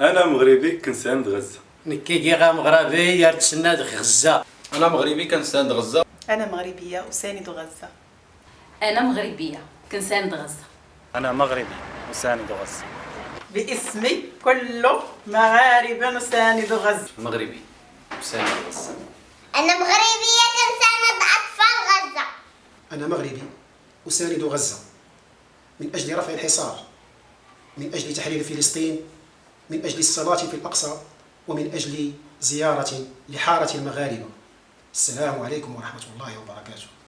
أنا مغربي كنساند غزة. نكي غا مغربي يا تسناد غزة. أنا مغربي كنساند غزة. أنا مغربية أساند غزة. أنا مغربية كنساند غزة. أنا مغربي وساند غزة. باسمي كل مغاربة نساند غزة. مغربي وساند غزة. أنا مغربية كنساند أطفال غزة. أنا مغربي أساند غزة. من أجل رفع الحصار من أجل تحرير فلسطين من أجل الصلاة في الأقصى ومن أجل زيارة لحارة المغاربة. السلام عليكم ورحمة الله وبركاته.